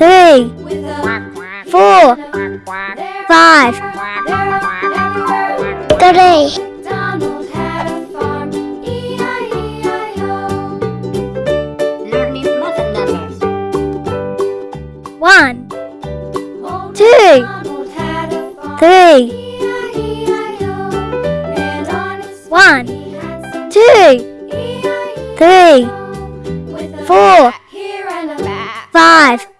three, four, five, three. One, two, three. One, two, three, four, five.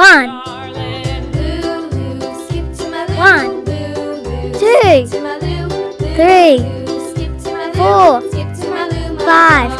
One. One. Two. Three. Four. Five.